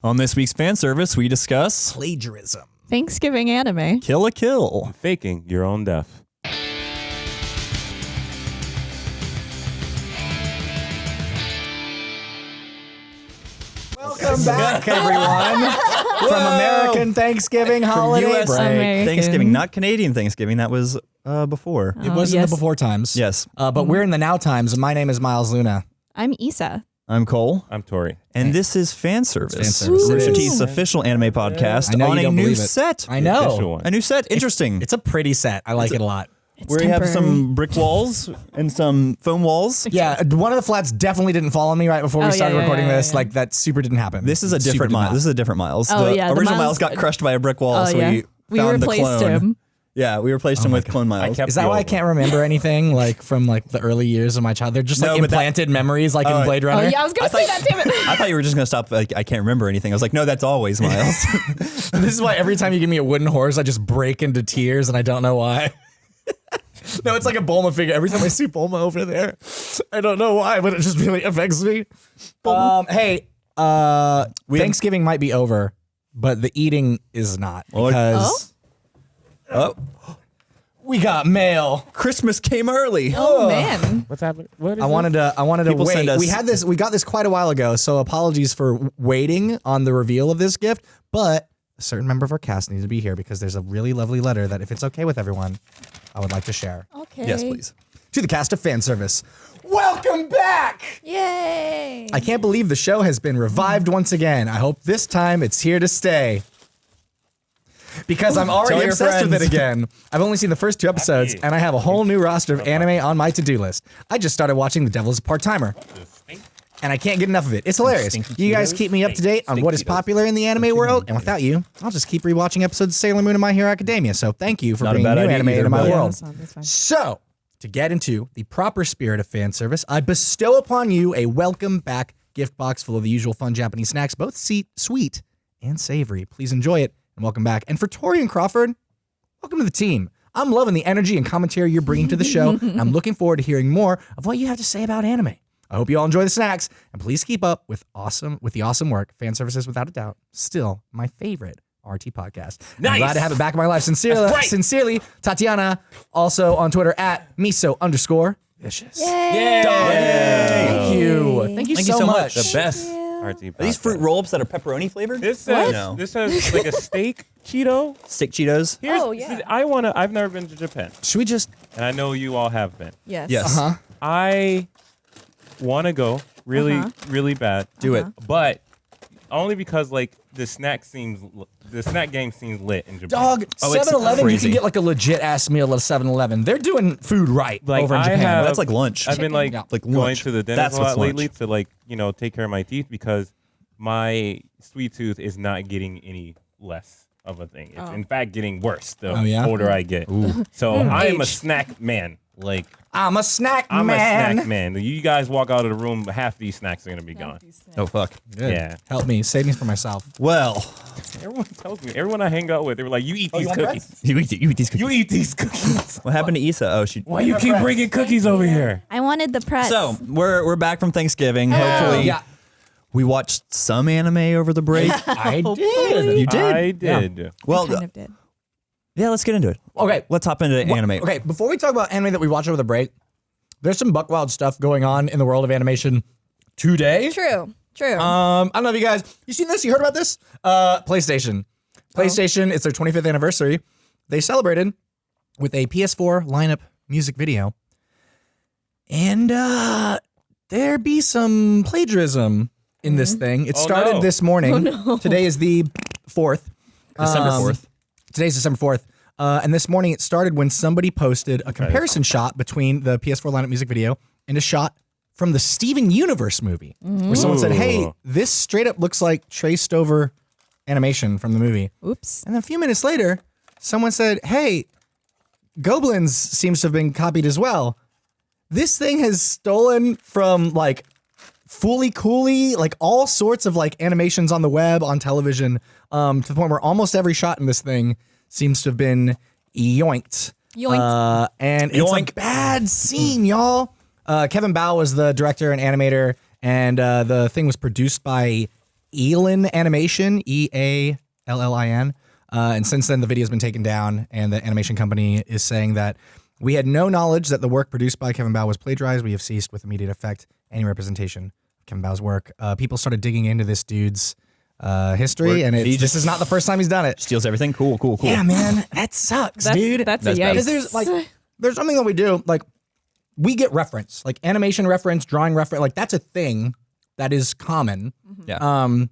On this week's fan service, we discuss Plagiarism. Thanksgiving anime. Kill la Kill. Faking your own death. Welcome back, everyone, from American Thanksgiving holiday US break. American. Thanksgiving, not Canadian Thanksgiving. That was uh, before. It was in yes. the before times. Yes. Uh, but we're in the now times. My name is Miles Luna. I'm Isa. I'm Cole, I'm Tori. and this is fan service. Fan service. Rooster Teeth's official anime podcast I know on you a don't new believe it. set. I official know. one. A new set. Interesting. It's a pretty set. I like it a lot. It's where you have temporary. some brick walls and some foam walls. Yeah, one of the flats definitely didn't follow me right before Oh, we yeah, started yeah, recording yeah, this. yeah. Like that super didn't happen. This is a Super different did Miles. not. This is a different Miles. Oh, the yeah, the original Miles- Miles got crushed by a brick wall, Oh, so yeah. we We found replaced the clone. him. Yeah, we replaced him with clone Miles. Is that why I can't remember anything like from like the early years of my child? They're just like No, but that- implanted memories, like Oh, in Blade Runner. Oh Runner. yeah, I was gonna say that. Damn it. I thought you were just gonna stop. Like, I can't remember anything. I was like, no, that's always Miles. this is why every time you give me a wooden horse, I just break into tears, and I don't know why. no, it's like a Bulma figure. Every time I see Bulma over there, I don't know why, but it just really affects me. Um, hey, uh, Thanksgiving might be over, but the eating is not because oh, we got mail. Christmas came early. Oh man. What's happening? What is I wanted to. I wanted to People wait. send us- We had this. We got this quite a while ago. So apologies for waiting on the reveal of this gift. But a certain member of our cast needs to be here because there's a really lovely letter that, if it's okay with everyone, I would like to share Okay. Yes, please. to the cast of fan service. Welcome back. Yay. I can't believe the show has been revived once again. I hope this time it's here to stay. Because I'm already Tell your obsessed with it again. I've only seen the first two episodes, and I have a whole new roster of anime on my to-do list. I just started watching The Devil's Part-Timer, and I can't get enough of it. It's hilarious. You guys keep me up to date on what is popular in the anime world, and without you, I'll just keep rewatching episodes of Sailor Moon and My Hero Academia. So thank you for Not bringing bad new anime either, into my Yeah, world. that's fine, that's fine. So, to get into the proper spirit of fan service, I bestow upon you a welcome back gift box full of the usual fun Japanese snacks, both sweet and savory. Please enjoy it and welcome back. And for Tori and Crawford, welcome to the team. I'm loving the energy and commentary you're bringing to the show, and I'm looking forward to hearing more of what you have to say about anime. I hope you all enjoy the snacks, and please keep up with awesome with the awesome work. Fan services, without a doubt, still my favorite RT podcast. I'm Nice. glad to have it back in my life. Sincerely, right. sincerely, Tatiana. Also on Twitter at miso underscore vicious. Yay! Thank you. Thank you Thank you so so much. much. The best RT Are these fruit roll-ups that are pepperoni flavored? This says No. this says like a steak Cheeto. Stick Cheetos. Here's, Oh, yeah. see, I wanna. I've never been to Japan, Should we just? and I know you all have been. Yes. Yes. Uh huh. I wanna go really, Uh-huh. really bad. Do it. but only because like the snack seems the snack game seems lit in Japan. Dog, Oh, 7-Eleven, you can get like a legit ass meal at 7-Eleven. They're doing food right Like, over in I Japan. have- That's like lunch. I've been like, Yeah. Like going to the dentist That's a lot what's lunch. lately to like you know take care of my teeth because my sweet tooth is not getting any less of a thing. It's Oh. in fact getting worse the Oh, yeah? older I get. So hmm. I am a snack man. Like I'm a snack man. I'm man. a snack man. You guys walk out of the room, half these snacks are gonna be gone. oh fuck. Good. Yeah. Help me. Save me for myself. Well, Everyone tells me. Everyone I hang out with, they were like, "You eat Oh, you these want cookies. you eat, you eat these cookies. You eat these cookies. What happened to Issa? Oh, she. Why you keep bringing cookies over here?" I wanted the press. So we're we're back from Thanksgiving. Hopefully, Yeah, we watched some anime over the break. I did. you did. I did. well, kind of did. Yeah. Let's get into it. Okay. Let's hop into Wha- anime. Okay, before we talk about anime that we watched over the break, there's some buckwild stuff going on in the world of animation today. True. True. Um, I don't know if you guys you seen this, you heard about this? Uh PlayStation. PlayStation, it's their 25th anniversary. They celebrated with a PS4 lineup music video. And uh there be some plagiarism in this thing. It Oh, started no. this morning. Today is the 4th. December Um, fourth. Today's December 4th. Uh, and this morning it started when somebody posted a comparison shot between the PS4 lineup music video and a shot from the Steven Universe movie, where someone said, Hey, this straight up looks like traced over animation from the movie. Oops. And then a few minutes later, someone said, Hey, Gobelins seems to have been copied as well. This thing has stolen from like Fooly Cooly, like all sorts of like animations on the web, on television, um, to the point where almost every shot in this thing seems to have been yoinked. Yoinked. Uh, and it's a bad scene, y'all. Uh, Kevin Bao was the director and animator, and uh, the thing was produced by Eallin Animation, E A L L I N. Uh, and since then, the video's been taken down, and the animation company is saying that we had no knowledge that the work produced by Kevin Bao was plagiarized. We have ceased with immediate effect any representation of Kevin Bao's work. Uh, people started digging into this dude's uh, history, Work- and he just- this is not the first time he's done it. Steals everything. Cool, cool, cool. Yeah, man, that sucks, That's, dude. That's, That's a bad. yikes. Because there's like there's something that we do like we get reference like animation reference, drawing reference, like that's a thing that is common. Mm-hmm. Yeah. Um,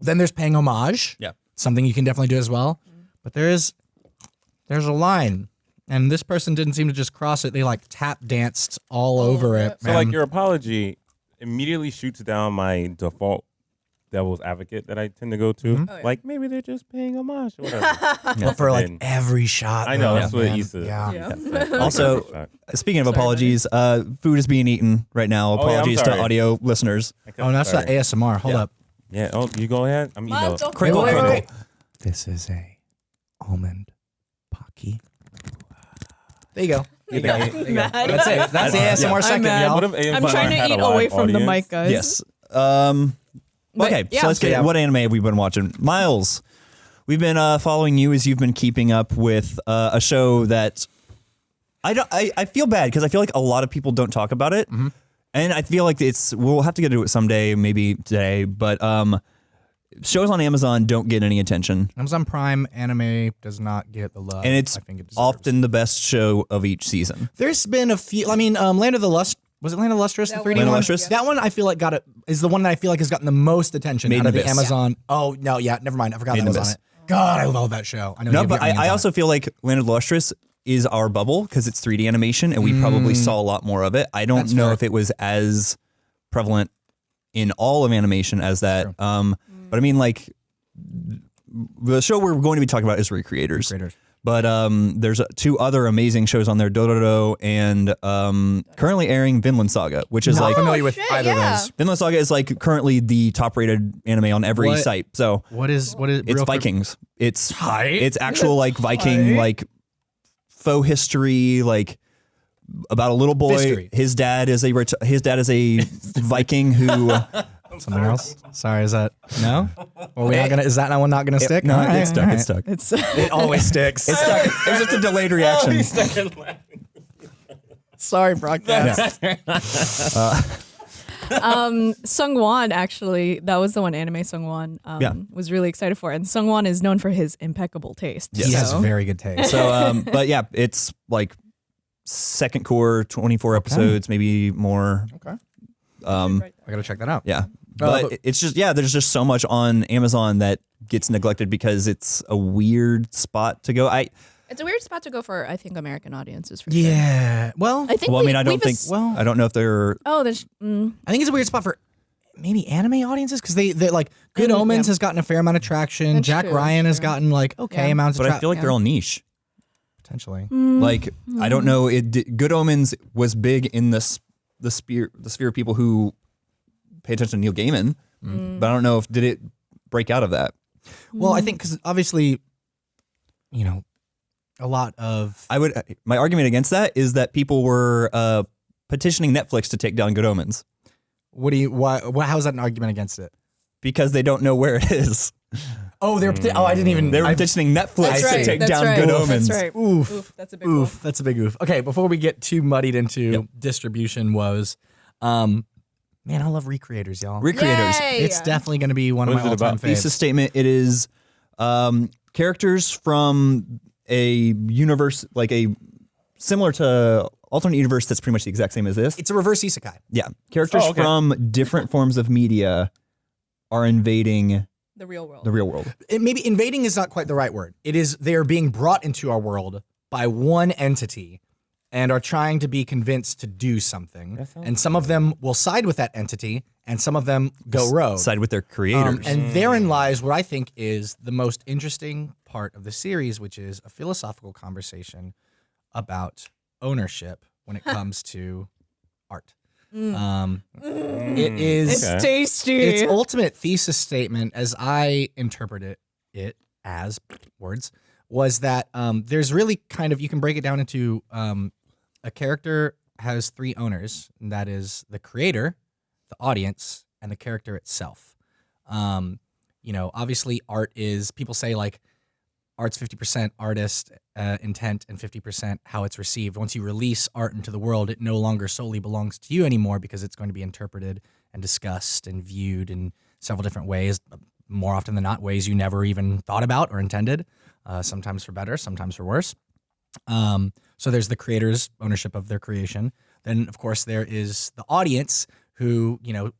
then there's paying homage. Yeah. something you can definitely do as well. But there is there's a line, and this person didn't seem to just cross it. They like tap danced all over it. So like your apology immediately shoots down my default devil's advocate that I tend to go to. Mm-hmm. Oh, yeah. Like maybe they're just paying homage or whatever. But for like every shot. I know though, that's what it man. used to. Yeah. Yeah. that's right. Also- Speaking of Sorry, apologies, uh, food is being eaten right now. Oh, yeah, Apologies to audio listeners. I Oh, that's not sorry. ASMR. Hold Yeah. up. Yeah. Oh, you go ahead. I'm eating. Mom, Crinkle, Wait, wait, crinkle. This is a almond pocky. There you go. You think There you go. That's it. That's the Yeah. ASMR I'm second, mad. y'all. What if ASMR I'm trying to eat live away from the mic, guys. Yes. Um, But, okay, yeah. so let's get Yeah. what anime have we been watching? Miles, we've been uh, following you as you've been keeping up with uh, a show that I don't. I, I feel bad because I feel like a lot of people don't talk about it, Mm-hmm. and I feel like it's we'll have to get to it someday, maybe today. But um, shows on Amazon don't get any attention, Amazon Prime anime does not get the love, and it's I think it deserves. often the best show of each season. There's been a few. I mean, um, Land of the Lust was it Land of the Lustrous, the That 3D one. Land of one? Lustrous? That one I feel like got it is the one that I feel like has gotten the most attention Made out of the Abyss. Amazon. Oh no, yeah, never mind. I forgot Made that in was Abyss. on it. God, I love that show. I know. No, but got me I, into I it. also feel like Land of the Lustrous is our bubble because it's 3D animation, and we probably saw a lot more of it. I don't Mm. That's know fair. if it was as prevalent in all of animation as that. Um, but I mean, like the show we're going to be talking about is Recreators. Creators. But um, there's uh, two other amazing shows on there, Dororo and um, currently airing Vinland Saga, which is Not like familiar with shit, either yeah. of those. Vinland Saga is like currently the top rated anime on every What- site. So What is what is it's real quick- Vikings. It's Tight. it's actual like Viking like faux history like about a little boy. History. His dad is a ret- his dad is a Viking who Something else? Sorry, is that no? Well, we not gonna. Is that one not gonna stick? no, All right, it's stuck. all It's stuck. It's It always sticks. It's stuck. It's just a delayed reaction. Sorry, broadcast. um Sungwon actually that was the one anime Sungwon um Yeah. was really excited for and Sungwon is known for his impeccable taste. He has very good taste. So, um, but yeah, it's like second core, twenty four episodes, maybe more. Okay. Um, I gotta check that out. yeah, but but- it's just yeah, there's just so much on Amazon that gets neglected because it's a weird spot to go. I It's a weird spot to go for I think American audiences for sure. Yeah. Well, I think well, I mean, I don't think. ass- well- I don't know if they're Oh, there's mm, I think it's a weird spot for maybe anime audiences because they they like Good Mm, Omens yeah. has gotten a fair amount of traction. That's Jack true, Ryan has gotten like okay Yeah. amounts of but I feel like they're all niche. potentially. mm, Like I don't know. It Good Omens was big in the s- the sphere the sphere of people who pay attention to Neil Gaiman, mm. but I don't know if did it break out of that. Well, I think because obviously, you know, a lot of I would. My argument against that is that people were uh, petitioning Netflix to take down Good Omens what do you why, why how is that an argument against it? because they don't know where it is. Oh, they're peti- oh I didn't even They were I- petitioning Netflix That's to take That's down right. Good Oof, Omens. That's right. Oof. Oof, that's a big Oof, one. that's a big oof. Okay, before we get too muddied into Yep. distribution woes, um, man, I love recreators, y'all. Recreators. Yay! it's definitely going to be one What of is my it all-time about? faves. Thesis statement. It is um, characters from a universe like a similar to alternate universe that's pretty much the exact same as this. It's a reverse isekai. Yeah, characters Oh, okay. from different forms of media are invading The real world. the real world. It, maybe invading is not quite the right word. It is they are being brought into our world by one entity and are trying to be convinced to do something. And some of them will side with that entity, and some of them go rogue. Side with their Um, creators. and therein lies what I think is the most interesting part of the series, which is a philosophical conversation about ownership when it comes to art. Um, it is it's tasty. its ultimate thesis statement, as I interpret it, it as words, was that um, there's really kind of you can break it down into um, a character has three owners, and that is the creator, the audience, and the character itself. Um, you know, obviously, art is people say like art's fifty percent artist uh, intent and fifty percent how it's received. Once you release art into the world, it no longer solely belongs to you anymore because it's going to be interpreted and discussed and viewed in several different ways. More often than not, ways you never even thought about or intended. Uh, sometimes for better, sometimes for worse. Um, so there's the creator's ownership of their creation. Then, of course, there is the audience who, you know,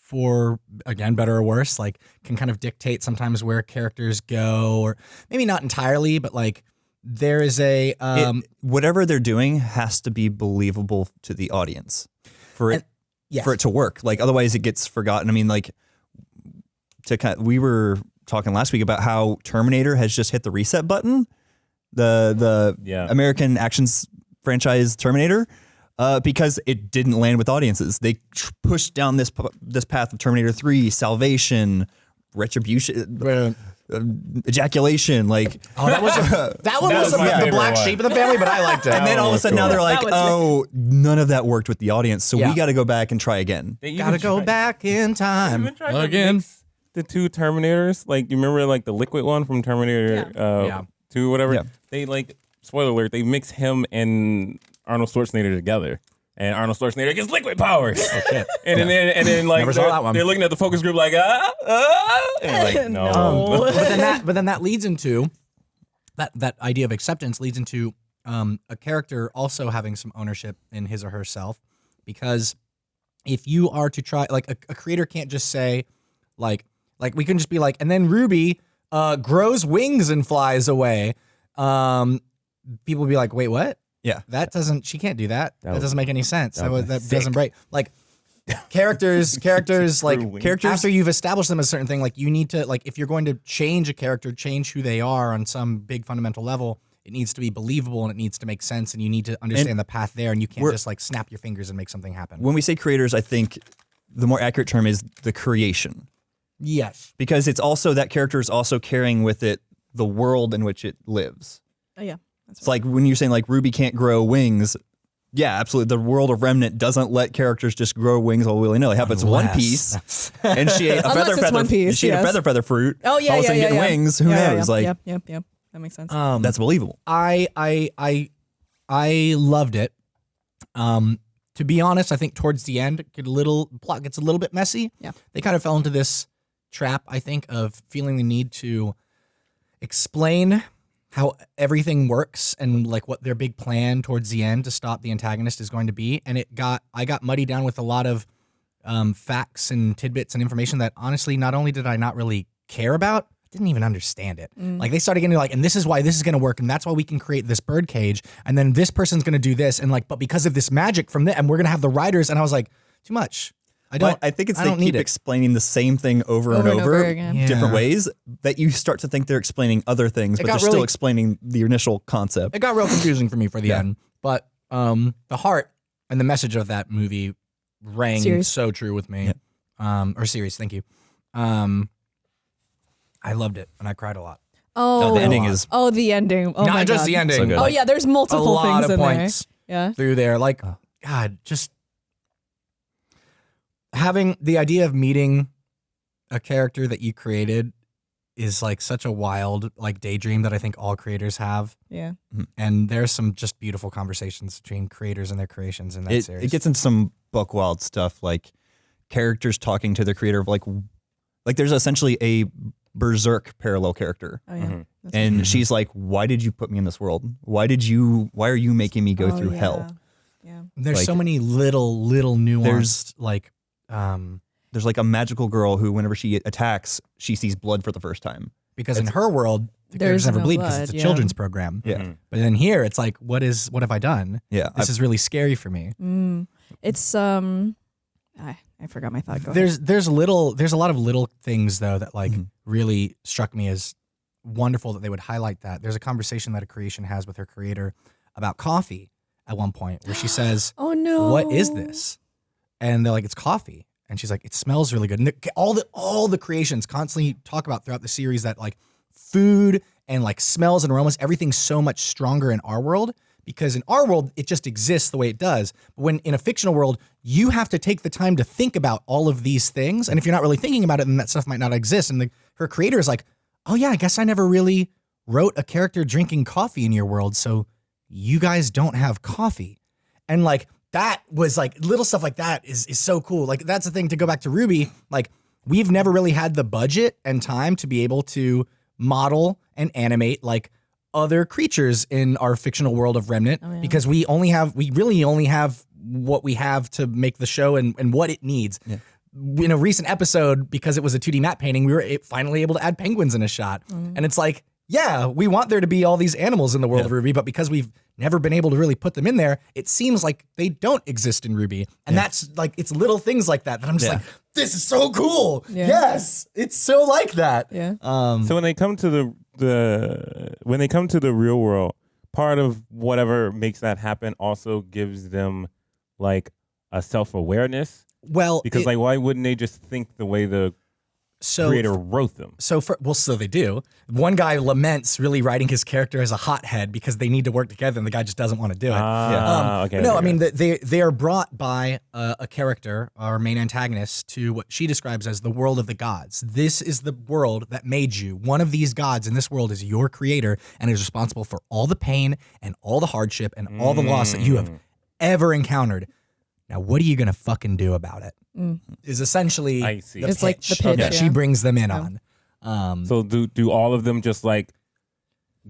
for again, better or worse, like can kind of dictate sometimes where characters go, or maybe not entirely, but like there is a It- um, whatever they're doing has to be believable to the audience for it And- yes. for it to work. Like otherwise, it gets forgotten. I mean, like to kind of, we were talking last week about how Terminator has just hit the reset button. The the Yeah. American actions franchise Terminator. Uh, because it didn't land with audiences, they tr- pushed down this p- this path of Terminator Three, Salvation, Retribution, uh, ejaculation, like oh, that was a, that one That was, was my the, the black one. sheep of the family, but I liked it. and then all of a was sudden now they're like, That was oh, none of that worked with the audience, so Yeah. we got to go back and try again. They gotta go back in time even again. the two Terminators, like you remember, like the liquid one from Terminator uh, Yeah. Two, whatever. Yeah. They like spoiler alert. They mix him and Arnold Schwarzenegger together, and Arnold Schwarzenegger gets liquid powers. shit. And then and then like Never saw they're, that one. they're looking at the focus group like ah ah, and like no. No. but then that but then that leads into that that idea of acceptance leads into um, a character also having some ownership in his or herself because if you are to try like a, a creator can't just say like like we can just be like and then ruby uh, grows wings and flies away. Um, people would be like wait what? Yeah. that doesn't she can't do that. That, was- doesn't make any sense. That, that that doesn't break. Like characters characters like. Characters after you've established them as a certain thing, like you need to like if you're going to change a character, change who they are on some big fundamental level, it needs to be believable and it needs to make sense and you need to understand the path there and you can't just like snap your fingers and make something happen. When we say creators, I think the more accurate term is the creation Yes. because it's also that character is also carrying with it the world in which it lives. Oh yeah. That's It's like when you're saying like Ruby can't grow wings. Yeah, absolutely. The world of Remnant doesn't let characters just grow wings all willy nilly. How about it's One Piece and she ate a feather it's feather. One Piece, she ate a feather feather fruit. Oh yeah, all of a yeah, sudden yeah, getting yeah. wings. Who Yeah, yeah, knows? yeah. Like yep, yep, yep. That makes sense. Um that's believable. I I I I loved it. Um to be honest, I think towards the end it get a little plot gets a little bit messy. Yeah. They kind of fell into this trap, I think, of feeling the need to explain how everything works and like what their big plan towards the end to stop the antagonist is going to be. And it got I got muddied down with a lot of um, facts and tidbits and information that honestly, not only did I not really care about, I didn't even understand it. Like they started getting like, and this is why this is going to work, and that's why we can create this bird cage, and then this person's going to do this, and like, but because of this magic from this, and we're going to have the writers, and I was like, too much. I don't. But I think it's I they keep explaining the same thing over, and Over and over, over again. different Yeah. ways that you start to think they're explaining other things, It but they're still explaining the initial concept. it got real confusing for me for the Yeah. end. But um, the heart and the message of that movie rang Series. so true with me. Um, or series, thank you. Um, I loved it and I cried a lot. oh, the ending is Oh, the ending. Oh Not my just God. the ending. So. Oh yeah, there's a multiple lot things of in points there. Yeah. through there. Like, Oh. God, just having the idea of meeting a character that you created is like such a wild like daydream that I think all creators have. Yeah. And there's some just beautiful conversations between creators and their creations in that It, series. it gets into some buck wild stuff like characters talking to the creator of like like there's essentially a berserk parallel character Oh yeah. Mhm. That's and she's like why did you put me in this world why did you why are you making me go Oh, through yeah. hell Yeah. There's Like- so many little, little nuanced, like, um, there's like a magical girl who whenever she attacks she sees blood for the first time because in her world, the There's never no bleed because it's a yeah. children's program. yeah Mhm. But then here, it's like, what is, what have I done? yeah This is really scary for me. Mm. It's um, I I forgot my thought. Go ahead. There's, there's little, there's a lot of little things though that like Mhm. really struck me as wonderful that they would highlight that. There's a conversation that a creation has with her creator about coffee at one point where she says, Oh no. what is this? And they're like, it's coffee. And she's like, it smells really good. And the, all the all the creations constantly talk about throughout the series that like food and like smells and aromas, everything's so much stronger in our world because in our world it just exists the way it does. But when in a fictional world, you have to take the time to think about all of these things, and if you're not really thinking about it, then that stuff might not exist. And the, her creator is like, "Oh yeah, I guess I never really wrote a character drinking coffee in your world, so you guys don't have coffee." And like that was like little stuff like that is is so cool. Like that's the thing to go back to Ruby, like we've never really had the budget and time to be able to model and animate like other creatures in our fictional world of Remnant oh, because we only have we really only have what we have to make the show and, and what it needs. In a recent episode, because it was a 2D map painting, we were finally able to add penguins in a shot. Mm-hmm. And it's like, yeah, we want there to be all these animals in the world of Ruby, but because we've never been able to really put them in there, it seems like they don't exist in Ruby. And that's like, it's little things like that that I'm just Yeah. like, this is so cool. Yeah. Yes, it's so like that. Yeah. Um, So when they come to the the when they come to the real world, part of whatever makes that happen also gives them like a self awareness. well, Because it- like why wouldn't they just think the way the so creator wrote them? so for well, so they do. One guy laments really writing his character as a hothead because they need to work together, and the guy just doesn't want to do it. Ah, okay. no, okay, I mean okay. they they are brought by a, a character, our main antagonist, to what she describes as the world of the gods. This is the world that made you. One of these gods in this world is your creator, and is responsible for all the pain and all the hardship and all the loss that you have Mm. ever encountered. Now, what are you gonna fucking do about it? Is essentially I see. It's like the pitch, that she brings them in on. Um, so do do all of them just like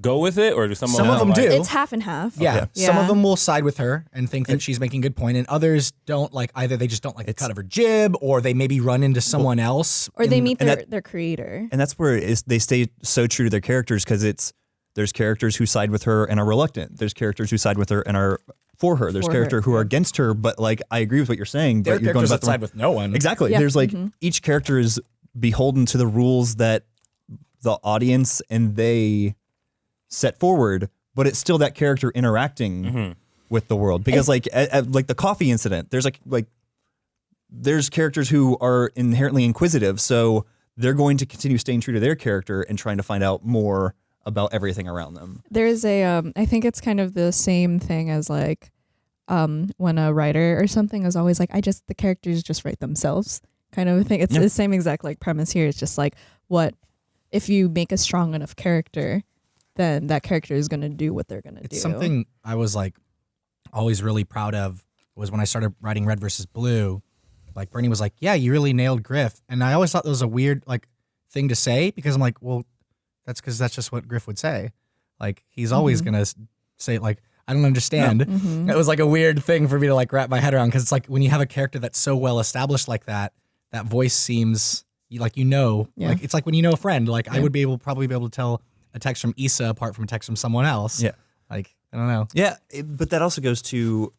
go with it, or do some, Some of them like, do. It's half and half. Yeah. Some of them will side with her and think that she's making a good point, and others don't like either they just don't like the cut of her jib or they maybe run into someone else. Or they meet their, that- their creator. and that's where it is, they stay so true to their characters because it's there's characters who side with her and are reluctant. There's characters who side with her and are for her. There's For her, character who are against her, but like I agree with what you're saying. There are but you're going characters about that the side with no one. Exactly. Yeah. There's like mm-hmm. each character is beholden to the rules that the audience and they set forward, but it's still that character interacting mm-hmm. with the world because like a- a- like the coffee incident, there's like like there's characters who are inherently inquisitive, so they're going to continue staying true to their character and trying to find out more about everything around them. There's a um I think it's kind of the same thing as like um when a writer or something is always like I just the characters just write themselves kind of a thing. It's Yeah. the same exact like premise here. It's just like what if you make a strong enough character, then that character is gonna do what they're gonna do. something I was like always really proud of was when I started writing Red versus Blue. Like Burnie was like, "Yeah, you really nailed Grif," and I always thought that was a weird like thing to say because I'm like, "Well, that's because that's just what Grif would say." Like he's always gonna say like, "I don't understand." Mhm. It was like a weird thing for me to like wrap my head around because it's like when you have a character that's so well established like that, that voice seems like you know, Yeah. like it's like when you know a friend. Like I would be able probably be able to tell a text from Issa apart from a text from someone else. Yeah. Like I don't know. Yeah, it- but that also goes to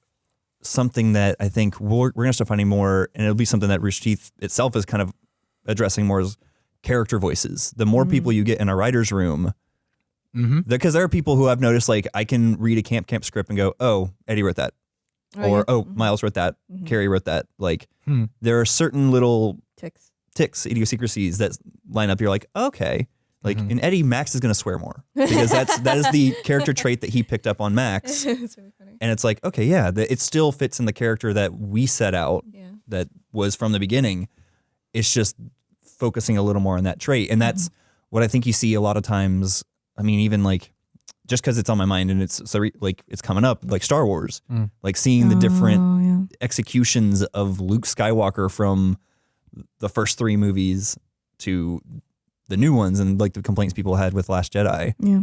something that I think we're, we're going to start finding more, and it'll be something that Rooster Teeth itself is kind of addressing more as character voices. The more people you get in a writer's room, Mm-hmm. because there are people who I've noticed, like I can read a Camp Camp script and go, "Oh, Eddie wrote that," Oh, or yeah. "Oh, Mhm. Miles wrote that," Mhm. Kerry wrote that. Like Hmm. there are certain little ticks. ticks, idiosyncrasies that line up. You're like, okay. Like in Eddie, Max is going to swear more because that's that is the character trait that he picked up on Max. it's really funny. And it's like, okay, yeah, the, it still fits in the character that we set out Yeah. that was from the beginning. It's just focusing a little more on that trait. And that's what I think you see a lot of times. I mean, even like just because it's on my mind and it's so re- like it's coming up, like Star Wars, Mm. like seeing the different Oh, yeah. executions of Luke Skywalker from the first three movies to the new ones and like the complaints people had with Last Jedi. Yeah.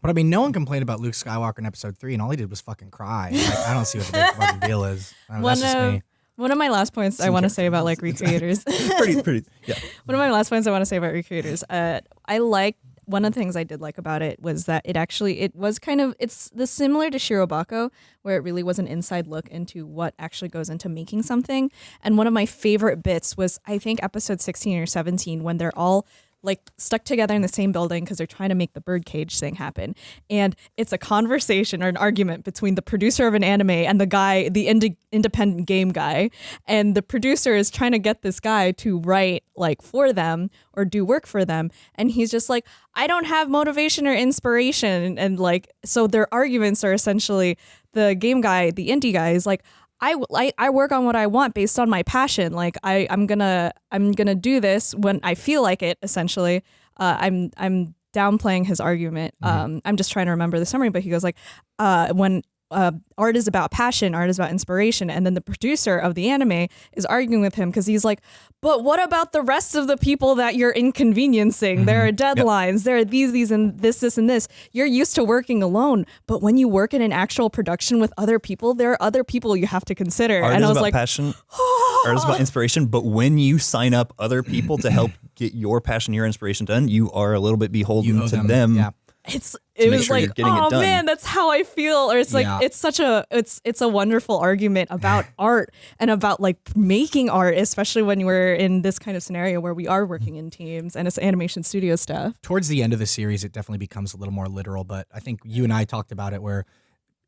But I mean, no one complained about Luke Skywalker in Episode Three, and all he did was fucking cry. Like, I don't see what the big fucking deal is. I don't know, One that's just me. One of my last points I want to say about like recreators. pretty, pretty, yeah. one of my last points I want to say about recreators. Uh, I like one of the things I did like about it was that it actually it was kind of it's the similar to Shirobako where it really was an inside look into what actually goes into making something. And one of my favorite bits was I think episode 16 or 17 when they're all like stuck together in the same building because they're trying to make the birdcage thing happen. And it's a conversation or an argument between the producer of an anime and the guy, the indi- independent game guy. And the producer is trying to get this guy to write like for them or do work for them. And he's just like, I don't have motivation or inspiration. And, and like, so their arguments are essentially the game guy, the indie guy is like, I, I, I work on what I want based on my passion. Like I, I'm gonna I'm gonna do this when I feel like it. Essentially, uh, I'm I'm downplaying his argument. Um, I'm just trying to remember the summary, but he goes like, uh, when uh, art is about passion, art is about inspiration, and then the producer of the anime is arguing with him because he's like, but what about the rest of the people that you're inconveniencing? There are deadlines. There are these, these, and this, this, and this. You're used to working alone, but when you work in an actual production with other people, there are other people you have to consider. Art and is I was about like, passion. art is about inspiration. But when you sign up other people to help get your passion, your inspiration done, you are a little bit beholden to them. them. Yeah. It's it was sure like oh man that's how i feel or it's like Yeah. it's such a it's it's a wonderful argument about art and about like making art especially when we're in this kind of scenario where we are working in teams and it's animation studio stuff towards the end of the series, it definitely becomes a little more literal. But I think you and I talked about it where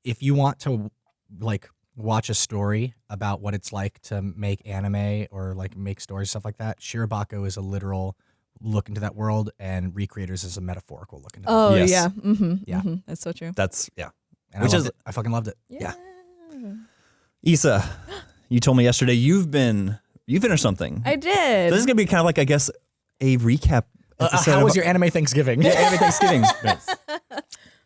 if you want to like watch a story about what it's like to make anime or like make stories stuff like that, Shirobako is a literal look into that world, and Recreators is a metaphorical look into. that. oh Yes. yeah mm-hmm, Yeah. hmm that's so true That's yeah. and which I is- it. I fucking loved it. Yeah. Isa, you told me yesterday you've been you finished something. i did this is gonna be kind of like I guess a recap. Uh, episode how of- was your anime Thanksgiving? Yeah, every Thanksgiving.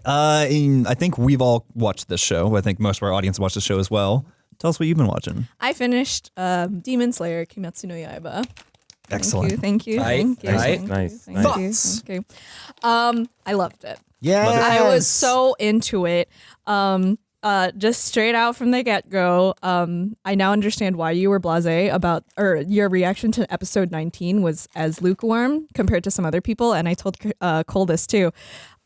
Uh, and I think we've all watched this show. I think most of our audience watched the show as well. Tell us what you've been watching. i finished um, demon slayer kimetsu no yaiba Excellent. thank you Right, thank you right. thank you, Nice, thank nice. you, Thoughts? you. um i loved it yeah, I was so into it. Um, uh, just straight out from the get go. Um, I now understand why you were blasé about, or your reaction to episode 19 was as lukewarm compared to some other people. And I told uh, Cole this too.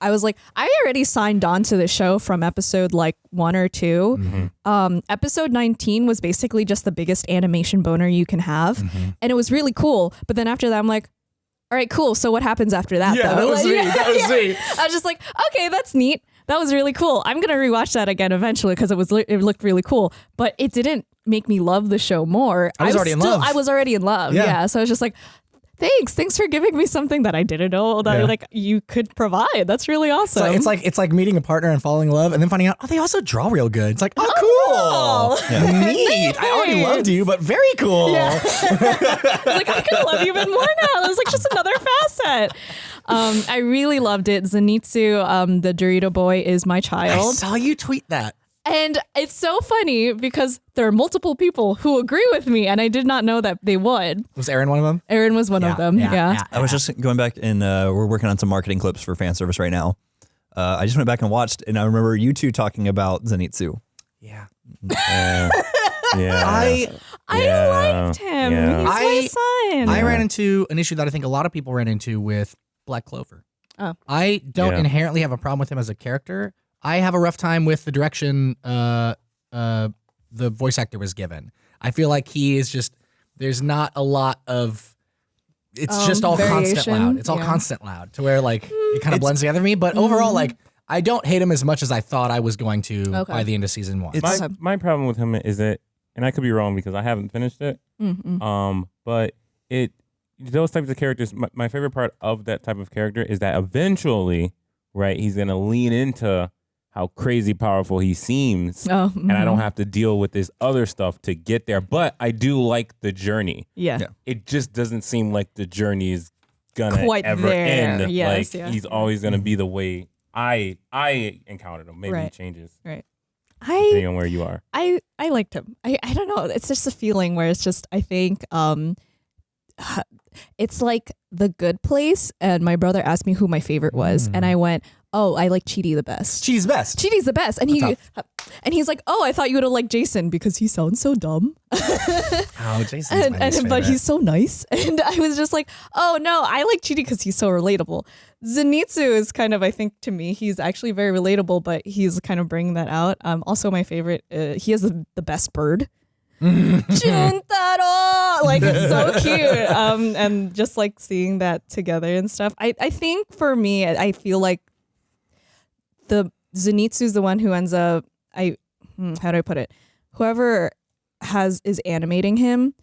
I was like, I already signed on to the show from episode like one or 2 Um, episode 19 was basically just the biggest animation boner you can have. And it was really cool. But then after that, I'm like, all right, cool. So what happens after that? Yeah, though? that was Like, me. That was me. I was just like, okay, that's neat. That was really cool. I'm gonna rewatch that again eventually because it was it looked really cool. But it didn't make me love the show more. I was already in love. I was already in love. Yeah. Yeah. So I was just like, thanks, thanks for giving me something that I didn't know that Yeah. like you could provide. That's really awesome. It's like, it's like it's like meeting a partner and falling in love, and then finding out oh they also draw real good. It's like oh cool, neat. I already loved you, but very cool. yeah. like I could love you even more now. It was like just another facet. Um, I really loved it. Zenitsu, um, the Dorito boy, is my child I saw you tweet that. And it's so funny because there are multiple people who agree with me, and I did not know that they would. Was Aaron one of them? Aaron was one of them. Yeah. I was just going back and uh, we're working on some marketing clips for fan service right now. Uh, I just went back and watched, and I remember you two talking about Zenitsu. Yeah. Yeah. yeah. I I Yeah. liked him. Yeah. He's I- my son. I ran into an issue that I think a lot of people ran into with Black Clover. Oh. I don't Yeah. inherently have a problem with him as a character. I have a rough time with the direction uh, uh, the voice actor was given. I feel like he is just there's not a lot of it's Um, just all constant loud. It's all Yeah. constant loud to where like it kind of blends together for me. But overall, like I don't hate him as much as I thought I was going to Okay. by the end of season one. It's- my, my problem with him is that, and I could be wrong because I haven't finished it. Mm-mm. Um, but it those types of characters. My, my favorite part of that type of character is that eventually, right, he's gonna lean into how crazy powerful he seems, Oh, and I don't mhm. have to deal with this other stuff to get there. But I do like the journey. Yeah. Yeah. It just doesn't seem like the journey is gonna Quite ever there. end. Yes, like yeah. he's always gonna be the way I I encountered him. Maybe Right. it changes I depending on where you are. I I liked him. I I don't know. It's just a feeling where it's just I think um it's like the good place and my brother asked me who my favorite was and I went, "Oh, I like Chidi the best." She's best. Chidi's the best. And he Tough. and he's like, "Oh, I thought you would have liked Jason because he sounds so dumb." Oh, Jason's and, and but he's so nice and i was just like oh no i like chidi because he's so relatable zenitsu is kind of i think to me he's actually very relatable but he's kind of bringing that out um also my favorite uh, he has the, the best bird Chuntaro, like it's so cute. Um, and just like seeing that together and stuff. I I think for me, I feel like the Zenitsu's the one who ends up. I hmm, how do I put it? Whoever has is animating him.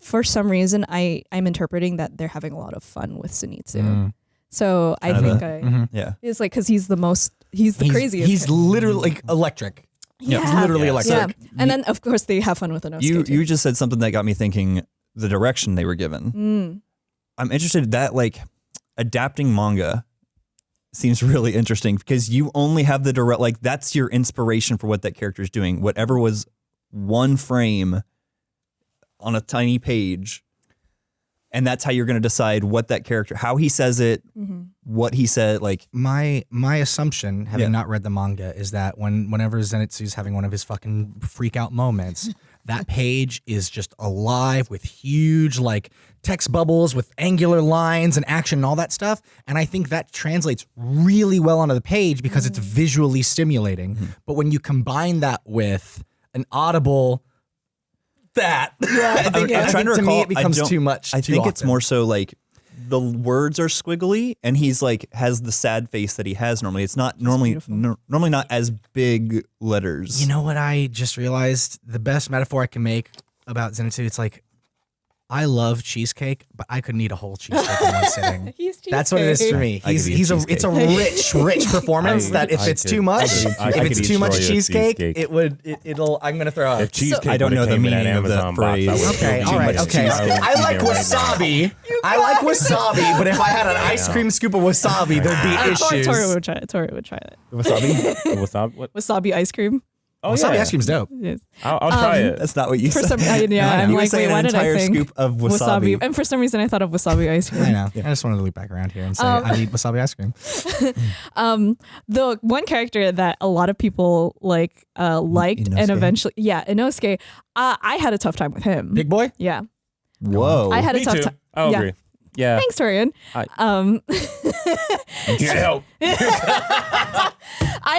For some reason, I I'm interpreting that they're having a lot of fun with Zenitsu. Mm. So I Kinda. think I Mhm. Yeah. it's like because he's the most he's the He's, craziest. he's literally like electric. Yeah, He's literally Yeah. electric. yeah. And then of course they have fun with Inosuke. You too. you just said something that got me thinking the direction they were given. Mm. I'm interested that like adapting manga seems really interesting because you only have the direct like that's your inspiration for what that character is doing. Whatever was one frame on a tiny page, and that's how you're going to decide what that character, how he says it, Mm-hmm. what he said. Like My my assumption, having Yeah. not read the manga, is that when whenever Zenitsu's having one of his fucking freak out moments, that page is just alive with huge like text bubbles with angular lines and action and all that stuff. And I think that translates really well onto the page because it's visually stimulating. But when you combine that with an audible that, I think, I'm I trying think to to me recall, it becomes too much. I too think it's often. more so like the words are squiggly, and he's like has the sad face that he has normally. It's not normally nor- normally not as big letters. You know what I just realized? The best metaphor I can make about Zenitsu, it's like I love cheesecake, but I couldn't eat a whole cheesecake in one sitting. He's That's what it is for me. I He's he's a it's a rich rich performance I- that if I it's could- too much, could- if could it's too much cheesecake, cheesecake. it would it, it'll I'm gonna throw up. If cheesecake I don't know the came in that meaning of that Amazon box, phrase. Okay, eaten all too right, much okay. I would I eat like it right now. wasabi. I like wasabi, but if I had an ice cream scoop of wasabi, there'd be Tori, issues. Tori would try it. Tori would try it. Wasabi? Wasabi? What? Wasabi ice cream. Oh, Wasabi yeah. ice cream's dope. Yes. I'll, I'll try Um, it. That's not what you For said. some, I, yeah, I'm you like, saying wait, what an did I entire think? scoop of wasabi. And for some reason, I thought of wasabi ice cream. I know. I just wanted to loop back around here and say Um, I need wasabi ice cream. Um, the one character that a lot of people like uh liked and eventually, yeah, Inosuke. Uh, I had a tough time with him. Big boy. yeah, Whoa. I had a Me tough too. time. I'll yeah. agree. Yeah. Thanks, Torian. I- Um, Get help. I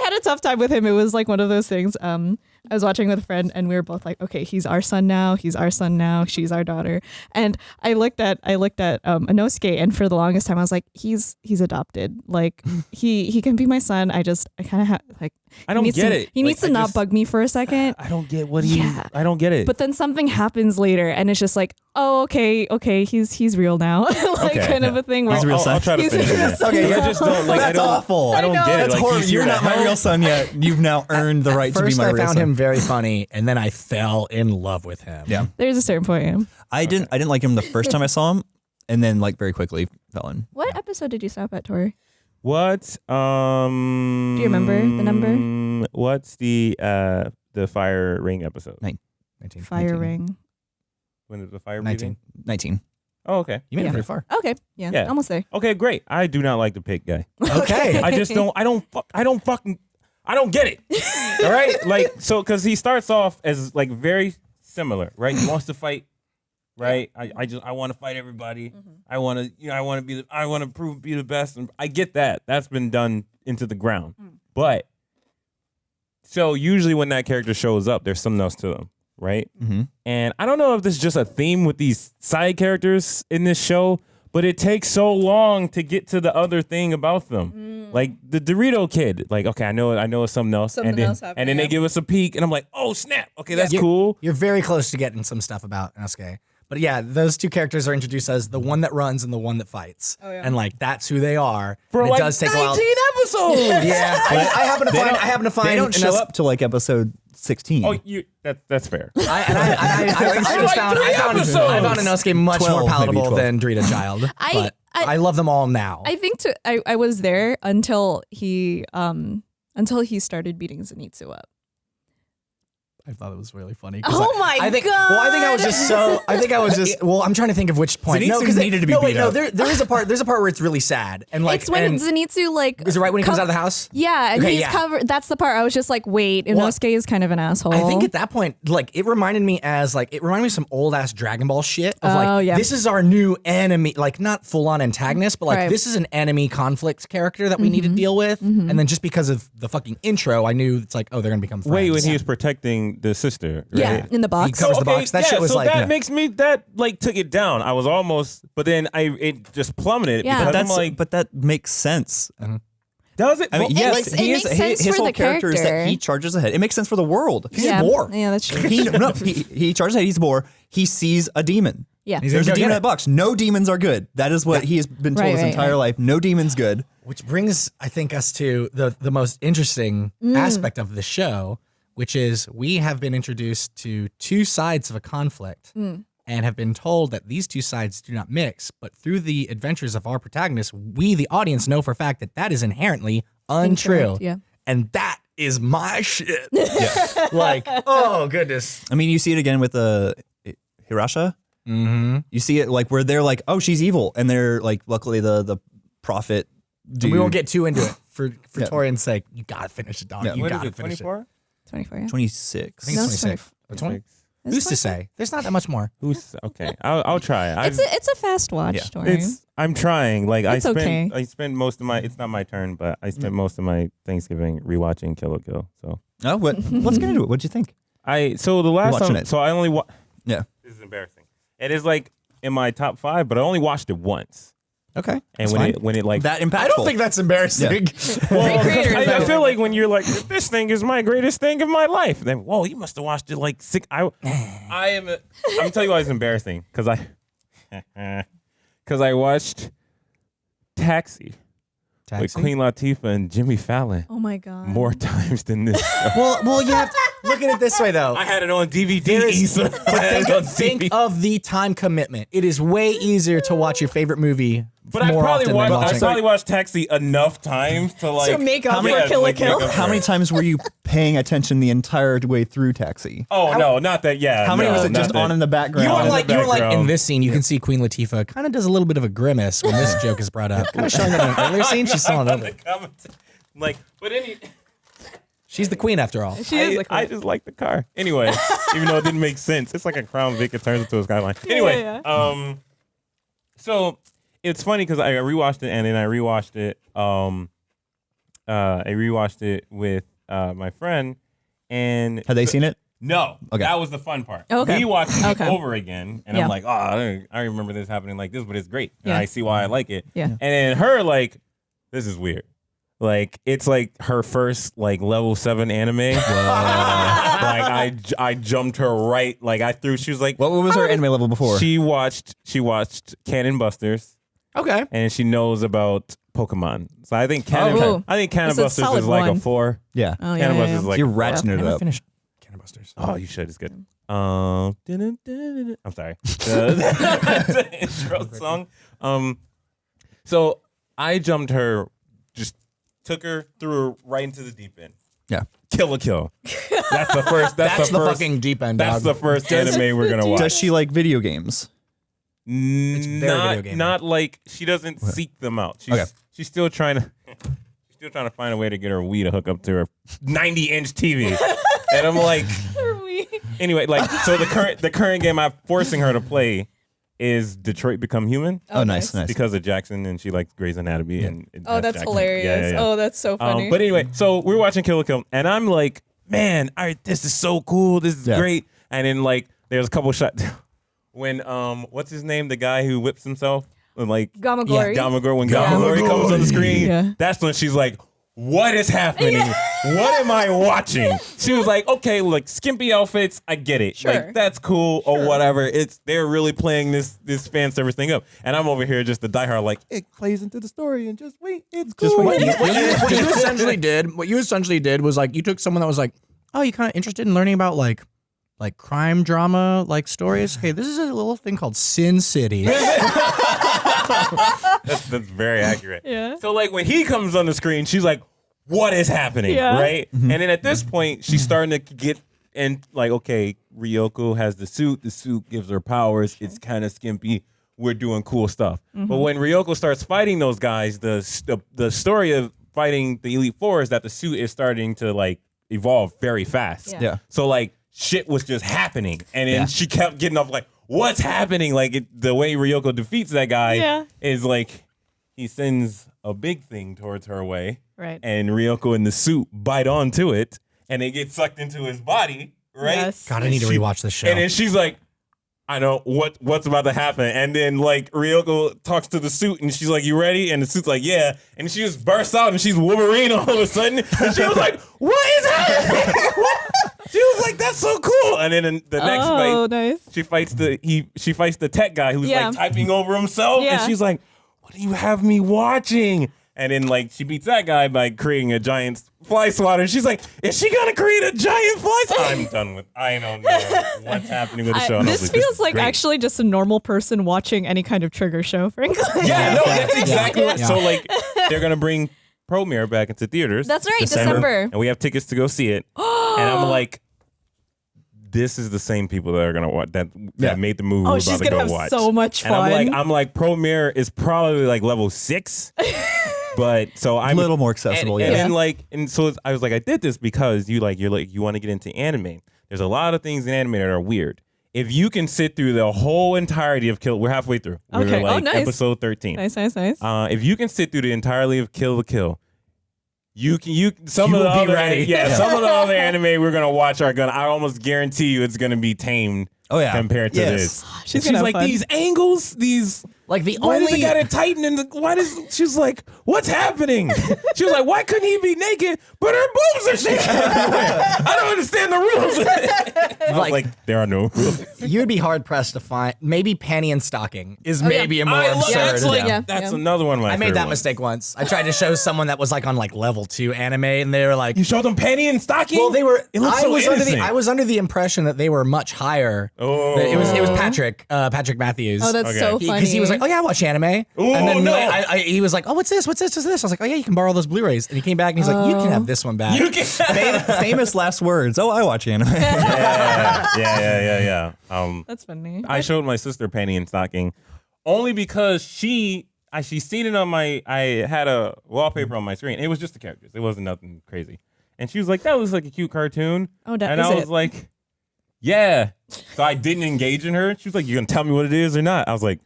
had a tough time with him. It was like one of those things. Um, I was watching with a friend, and we were both like, "Okay, he's our son now. He's our son now. She's our daughter." And I looked at I looked at um, Inosuke, and for the longest time, I was like, "He's he's adopted. Like he he can be my son. I just I kind of have like I don't he needs get to, it. He Like, needs to I not just- bug me for a second. I don't get what he. Yeah. I don't get it. But then something happens later, and it's just like, oh, okay, okay, he's he's real now, like Okay. kind of a thing. Where He's a real I'll, I'll try to He's a finish real it. son. Okay, I just don't like. I don't. awful. I don't I know. get it. That's Like, horrible. you see You're not my real son yet. You've now earned the right to be First, my I real found son. him very funny, and then I fell in love with him. Yeah. There's a certain point. Yeah. I didn't. I didn't like him the first time I saw him, and then like very quickly fell in. What episode did you stop at, Tori? What? Um. Do you remember the number? What's the uh the fire ring episode? Nine. 19. Fire 19. ring. When is the fire 19. breathing? Nineteen. Oh, okay. You made Yeah. it pretty far. Okay, yeah, Yeah. almost there. Okay, great. I do not like the pig guy. Okay. I just don't. I don't. Fuck, I don't fucking. I don't get it. All right, like so because he starts off as like very similar, right? He wants to fight, right? I, I just I want to fight everybody. I want to you know I want to be the I want to prove be the best, and I get that. That's been done into the ground, but so usually when that character shows up, there's something else to them, right? Mm-hmm. And I don't know if this is just a theme with these side characters in this show, but it takes so long to get to the other thing about them. Mm. Like the Dorito kid, like okay, I know, I know it's something else, Something and then else happened, and then yeah. they give us a peek, and I'm like, oh snap, okay, that's Yeah. cool. You're very close to getting some stuff about Inosuke. But yeah, those two characters are introduced as the one that runs and the one that fights. Oh, yeah. And like that's who they are. For And like it does take a 19 while. episodes. Yeah, I, I happen to They find. I happen to find. They don't show Inos- up till like episode sixteen. Oh, you that that's fair. I, and I, I, I, I, I, just like found, three I, found, I found episodes. Inosuke much 12, more palatable 12. than Dorito Child. I- but I- I, love them all now. I think to I, I was there until he um until he started beating Zenitsu up. I thought it was really funny. 'cause Oh I, my I think, Well, I think I was just so. I think I was just. Well, I'm trying to think of which point. no, Zenitsu because needed to be no, wait, beat no. up. There, there is a part. There's a part where it's really sad and like. it's when and, Zenitsu like is it right when he comes out of the house? Yeah, and Okay, he's yeah. covered. That's the part I was just like, wait, Well, Inosuke is kind of an asshole. I think at that point, like it reminded me as like it reminded me of some old ass Dragon Ball shit of Oh, like yeah. this is our new enemy, like not full on antagonist, but like Right. this is an enemy conflict character that we need to Mm-hmm. deal with. And then just because of the fucking intro, I knew it's like oh they're gonna become friends. Wait, when he was protecting fighting the sister. Yeah, in the box. covers the box. That yeah, shit was so like- that yeah. makes me that like took it down. I was almost, but then I it just plummeted Yeah. But that's like, but that makes sense. does it? I mean, Well, yes, makes- it he is, makes his, sense his for whole the character is that he charges ahead. It makes sense for the world. He's yeah. boar. Yeah, that's true. He no, he, he charges ahead. He's a boar. He sees a demon. yeah. He's There's a demon get in the box. No demons are good. That is what he has been told Right, his right, entire right. life. No demons good. Which brings, I think, us to the the most interesting Mm. aspect of the show, which is we have been introduced to two sides of a conflict Mm. and have been told that these two sides do not mix. But through the adventures of our protagonists, we, the audience, know for a fact that that is inherently untrue. Incorrect, yeah. And that is my shit. Yeah. like, oh goodness. I mean, you see it again with the uh, Hirasha. Mm-hmm. You see it like where they're like, oh, she's evil, and they're like, luckily the the prophet. Dude, We won't get too into it for for Yeah. Torian's sake. You gotta finish it, dog. Yeah. You what is gotta it? finish Twenty four. 24. Yeah. twenty six. I think No, it's it's 26. Or 20? It's Who's to 24. say? There's not that much more. Who's okay? I'll, I'll try. I've- It's a it's a fast watch Yeah. story. It's I'm trying. Like It's I spent okay. I spent most of my it's not my turn, but I Mm. spent most of my Thanksgiving rewatching Kill la Kill. So Oh, what? Let's get into it. What'd you think? I so the last watching time it. so I only wa- Yeah. this is embarrassing. It is like in my top five, but I only watched it once. Okay. And That's when fine. it when it like That impactful. I don't think that's embarrassing. well, I, I feel like when you're like this thing is my greatest thing of my life, then whoa, you must have watched it like six. I I am. A, I'm tell you why it's embarrassing because I because I watched Taxi. with Queen Latifah and Jimmy Fallon oh my god. more times than this. Well, well, you have to look at it this way though. I had it on DVD. There is- Issa. I on Think DVD. of the time commitment. It is way easier to watch your favorite movie But I more probably often watched. I probably watched Taxi enough times to like To make up how for many- Kill la like, make Kill? How many times were you paying attention the entire way through Taxi? Oh no, not that. Yeah. How many no, was it just that. on in the background? you were like, you were like in this scene. You can see Queen Latifah kind of does a little bit of a grimace when this joke is brought up. Kind of showing that in an earlier scene. She's still on On the. Like, but any. She's the queen after all. She is I, the I just like the car. Anyway, even though it didn't make sense, it's like a Crown Vic. It turns into a Skyline. Anyway, yeah. um, so it's funny because I rewatched it and then I rewatched it. Um, uh, I rewatched it with uh my friend, and Had they seen it? no, Okay. that was the fun part. Okay. We watched it Okay. over again, and Yeah. I'm like, oh, I, don't- I remember this happening like this, but it's great. And Yeah. I see why I like it. Yeah. And then her like, this is weird. Like it's like her first like level seven anime. like I, I jumped her right. Like I threw. She was like, What was her anime level before? she watched she watched Cannon Busters, Okay. and she knows about Pokemon. So I think Cannon. Oh. I think Cannon That's a Busters solid is like a one. four. yeah. Oh Cannon yeah, yeah, Busters is yeah. like You're a ratcheting it up. finished Cannon Busters. Oh, you should. It's good. Um. I'm sorry. The, the intro song. Um, so I jumped her, just took her, threw her right into the deep end. Yeah. Kill la Kill. That's the first. That's, That's the, the first. fucking deep end. that's dog. the first anime we're gonna watch. Does she like video games? Very not, video gamey. not like she doesn't seek them out. She's Okay. she's still trying to she's still trying to find a way to get her Wii to hook up to her 90 inch TV. and I'm like, anyway, like so the current the current game I'm forcing her to play is Detroit Become Human Oh, nice, nice. because of Jackson and she likes Grey's Anatomy and it- Oh, that's Jackson. hilarious. Yeah, yeah, yeah. Oh, that's so funny. Um, but anyway, so we're watching Kill la Kill, and I'm like, man, all right, this is so cool. This is Yeah. great. And then like, there's a couple shots when um, what's his name, the guy who whips himself, and like Gamagori. Gamagor. When Gamagori comes on the screen, Yeah. that's when she's like. What is happening? What am I watching? She was like, okay, like skimpy outfits, I get it. Sure. Like that's cool or whatever. It's they're really playing this this fan service thing up. And I'm over here just the diehard like it plays into the story and just wait, it's cool. Just wait. what you, what you- what you essentially did, what you essentially did was like you took someone that was like, oh, you kind of interested in learning about like like crime drama like stories. Okay, this is a little thing called Sin City. That's, that's very accurate. Yeah. So like when he comes on the screen, she's like, "What is happening?" Yeah. Right? Mm-hmm. And then at this point, she's starting to get and like, okay, Ryuko has the suit. The suit gives her powers. It's kind of skimpy. We're doing cool stuff. Mm-hmm. But when Ryuko starts fighting those guys, the, the the story of fighting the Elite Four is that the suit is starting to like evolve very fast. Yeah. Yeah. So like shit was just happening, and then Yeah. she kept getting up like, "What's happening?" Like it, the way Ryuko defeats that guy Yeah. is like he sends a big thing towards her way, Right. and Ryuko in the suit bite onto it, and it gets sucked into his body, right? Yes. God, I need to She- rewatch this show. And then she's like, I know what what's about to happen. And then like Ryuko talks to the suit and she's like, You ready? And the suit's like, Yeah. And she just bursts out and she's Wolverine all of a sudden. And she was like, What is happening? she was like, That's so cool. And then in the next oh, fight, nice. she fights the he she fights the tech guy who's Yeah. like typing over himself. Yeah. And she's like, What do you have me watching? And then like she beats that guy by creating a giant fly swatter. She's like, is she gonna create a giant fly swatter? I'm done with I don't know what's happening with the show. I this like, feels is like great. actually just a normal person watching any kind of trigger show, frankly. Yeah, no, that's exactly what Yeah. so like they're gonna bring Promare back into theaters. That's right, December. And we have tickets to go see it. and I'm like, this is the same people that are gonna watch that that Yeah. made the movie Oh, we're she's about to gonna go have watch. so much And I'm fun. like, I'm like, Promare is probably like level six. but so I'm a little more accessible. and, yeah. and then like and so it's- I was like I did this because you like you're like you want to get into anime. There's a lot of things in anime that are weird. If you can sit through the whole entirety of Kill, we're halfway through. We're Okay. Oh, like nice. episode 13. nice, nice, nice. Uh, if you can sit through the entirety of Kill la Kill, you can you some You of the will be other ready. yeah, Yeah. some of the other anime we're gonna watch are gonna I almost guarantee you it's gonna be tamed Oh, yeah. compared to Yes. this. She's And like fun. these angles, these like the why does only it gotta tighten and the, why does she's like what's happening? she was like why couldn't he be naked but her boobs are shaking everywhere? I don't understand the rules. I was Like- like there are no rules. you'd be hard pressed to find. Maybe panty and stocking is yeah. maybe a more I love absurd. that's like Yeah, that's yeah. another one of my I made favorite that ones. mistake once. I tried to show someone that was like on like level two anime, and they were like, You showed them panty and stocking. "Well, they were." It looks I so was under the. I was under the impression that they were much higher. Oh. it was it was Patrick uh, Patrick Matthews. oh, that's okay. so funny. because he was like, "Oh yeah, I watch anime," and then no. I, I, he was like, "Oh, what's this? What's this? What's this?" I was like, "Oh yeah, you can borrow those Blu-rays." And he came back and he's like, "You can have this one back." You can. Fam- famous last words. Oh, I watch anime. yeah, yeah, yeah, yeah, yeah. Um, That's funny. I showed my sister panty and stocking only because she, I she seen it on my. I had a wallpaper on my screen. It was just the characters. It wasn't nothing crazy. And she was like, "That was like a cute cartoon." Oh, that and I was it. like, "Yeah." So I didn't engage in her. She was like, "You gonna tell me what it is or not?" I was like,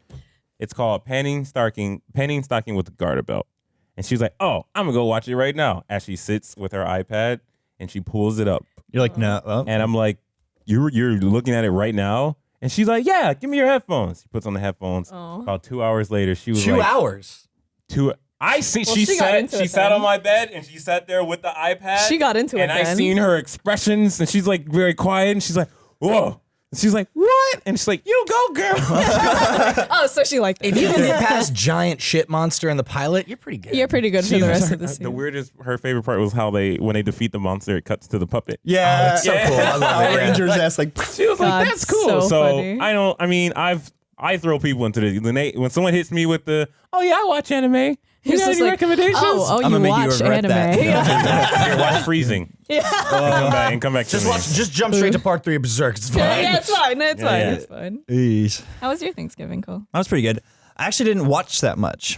"It's called panty stocking, panty stocking with the garter belt." And she's like, "Oh, I'm gonna go watch it right now." As she sits with her iPad and she pulls it up. You're like, no. Oh. Uh. And I'm like, you're you're looking at it right now? And she's like, yeah, give me your headphones. She puts on the headphones. Oh. About two hours later, she was Two like, hours. two. I see. Well, she, she sat. She it sat then. on my bed and she sat there with the iPad. She got into it and I then. seen her expressions, and she's like very quiet, and she's like, whoa. And she's like, what? And she's like, you go, girl. oh, so she liked If you can get past giant shit monster in the pilot, you're pretty good. You're pretty good for the was- rest of the uh, scene. the weirdest, her favorite part was how they, when they defeat the monster, it cuts to the puppet. yeah, oh, it's so cool. I love it. Power Yeah. Rangers ass like. She was God, like, "That's cool." so So, funny. I don't. I mean, I've I throw people into the when they when someone hits me with the oh yeah I watch anime. You He's got just any like, recommendations? oh, oh, I'm you gonna make you watch regret anime. that. Here, watch Freezing. yeah. And come back and come back to Just me. watch. Just jump straight to part three of Berserk. It's fine. yeah, yeah, it's fine. It's Yeah, fine. yeah. It's fine. Eesh. How was your Thanksgiving, Cole? That was pretty good. I actually didn't watch that much.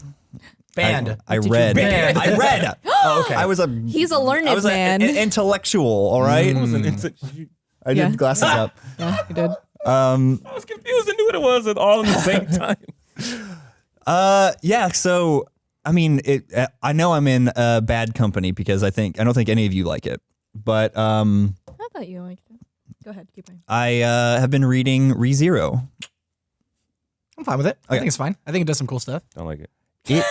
Banned. I, I read. ban? I read. Oh, okay. I was a. He's a learned I was man. an intellectual. All right. Listen, it's did Yeah. glasses up. yeah, you did. Um. I was confused. I knew what it was at all at the same time. Uh. Yeah. So. I mean, it. uh, I know I'm in uh, bad company because I think I don't think any of you like it, but um, I thought you liked it. Go ahead, keep going. I uh, have been reading ReZero. I'm fine with it. I Okay. think it's fine. I think it does some cool stuff. I don't like it. It,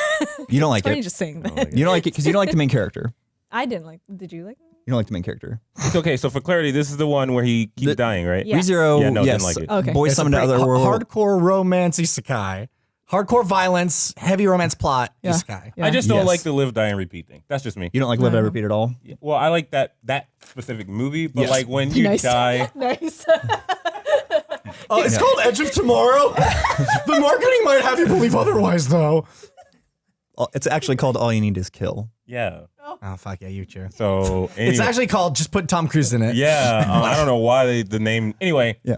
you don't like Funny it. just saying Don't that. like it. You don't like it because you don't like the main character. I didn't like. Did you like? it? You don't like the main character. It's okay. So for clarity, this is the one where he keeps The- dying, right? Yeah. ReZero. Yeah, no, didn't yes. like it. Okay. Boy It's a summoned to pretty other ha- world. hardcore romance isekai. Hardcore violence, heavy romance plot Yeah. guy. Yeah. I just don't Yes. like the live, die, and repeat thing. That's just me. You don't like Live die, Repeat at all. Well, I like that that specific movie, but Yes. like when you nice. die, nice. Oh, it's called Edge of Tomorrow. the marketing might have you believe otherwise, though. Oh, It's actually called All You Need Is Kill. yeah. Oh fuck yeah, you sure. So It's actually called just put Tom Cruise in it. Yeah, uh, I don't know why they, the name. Anyway, Yeah.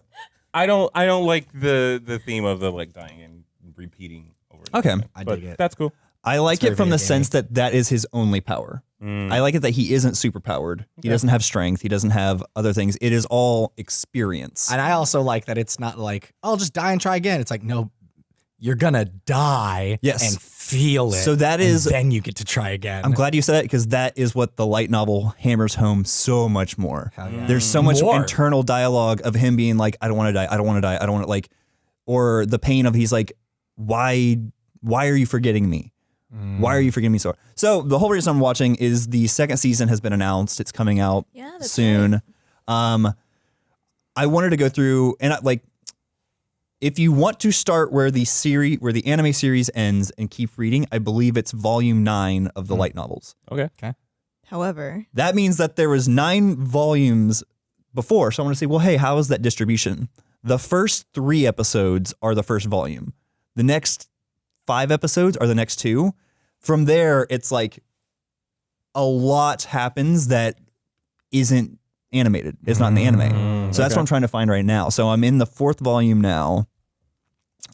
I don't I don't like the the theme of the like dying and repeating over. and Okay. over. I but dig it. That's cool. I like very it from the video sense that that is his only power. Mm. I like it that he isn't super powered. He doesn't have strength. He doesn't have other things. It is all experience. And I also like that it's not like, I'll just die and try again. It's like, no, you're gonna die Yes. and feel it. So that is and then you get to try again. I'm glad you said that because that is what the light novel hammers home so much more. yeah. There's so much More. internal dialogue of him being like, I don't want to die, I don't want to die, I don't want to like, or the pain of he's like, why, why are you forgetting me? Why are you forgetting me so? So the whole reason I'm watching is the second season has been announced. It's coming out Yeah, that's soon. Um, I wanted to go through and I, like, if you want to start where the series, where the anime series ends and keep reading, I believe it's volume nine of the light novels. Okay. Okay. However, That means that there was nine volumes before. So I want to say, well, hey, how is that distribution? The first three episodes are the first volume. The next five episodes are the next two. From there, it's like a lot happens that isn't animated. It's not in the anime. So that's what I'm trying to find right now. So I'm in the fourth volume now,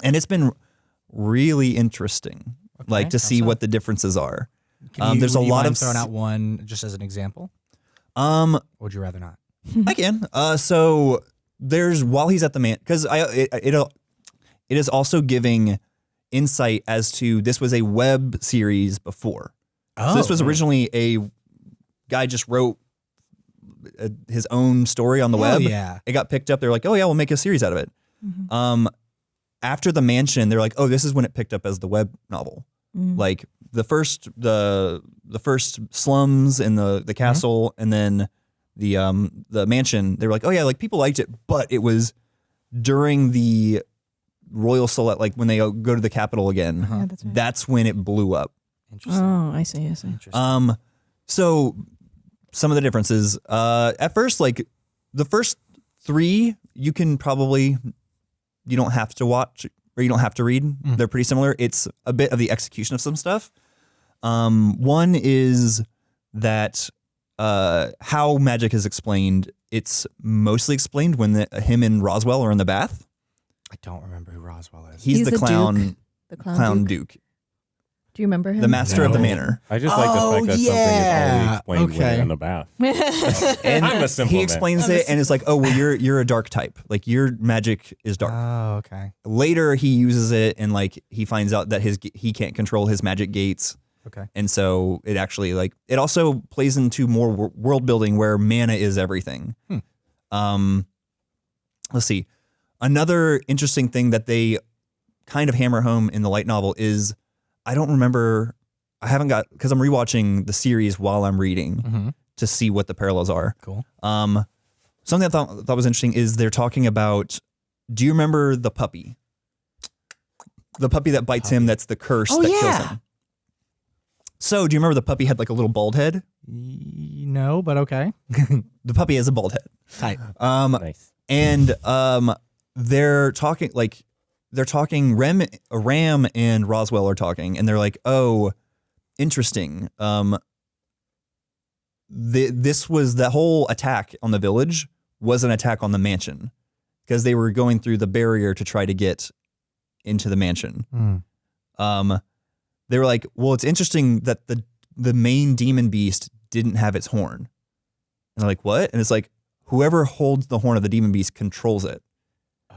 and it's been really interesting, like to see so? what the differences are. Can um, you- there's a you lot mind of throwing out one just as an example. Um, Or would you rather not? I can. Uh, so there's while he's at the man because I it, it it is also giving insight as to this was a web series before. Oh, So this was originally a guy just wrote uh, his own story on the Hell web. yeah. It got picked up. They're like, oh yeah, we'll make a series out of it. Um, after the mansion, they're like, oh, this is when it picked up as the web novel. Like the first the the first slums and the the castle, and then the um the mansion. They were like, oh yeah, like people liked it, but it was during the royal select, like when they go to the capital again. Yeah, that's right. That's when it blew up. Interesting. oh, I see, I see. Interesting. Um, so some of the differences. Uh, at first, like the first three, you can probably you don't have to watch or you don't have to read. They're pretty similar. It's a bit of the execution of some stuff. Um, one is that uh, how magic is explained. It's mostly explained when the, him and Roswaal are in the bath. I don't remember who Roswaal is. He's, He's the, the Duke. clown, The clown, clown Duke. Duke, Do you remember him? the master of the manor. I just like the Oh, fact that something is yeah. only explained when Okay. in the bath. And I'm a simple he man. explains it, and it's like, oh, well, you're you're a dark type. Like your magic is dark. Oh, okay. Later, he uses it, and like he finds out that his he can't control his magic gates, Okay. and so it actually like it also plays into more wor- world building where mana is everything. Um, let's see. Another interesting thing that they kind of hammer home in the light novel is I don't remember. I haven't got because I'm rewatching the series while I'm reading Mm-hmm. to see what the parallels are. Cool. Um, something I thought thought was interesting is they're talking about. Do you remember the puppy? The puppy that bites him. That's the curse Oh, that yeah. kills him. So, do you remember the puppy had like a little bald head? No, but okay. The puppy has a bald head. Tight. Um, Nice. and um, they're talking like they're talking. Rem, Ram, and Roswaal are talking, and they're like, "Oh, interesting. Um, the, this was the whole attack on the village was an attack on the mansion because they were going through the barrier to try to get into the mansion. Hmm. Um, they were like, "Well, it's interesting that the the main demon beast didn't have its horn." And they're like, "What?" And it's like, whoever holds the horn of the demon beast controls it.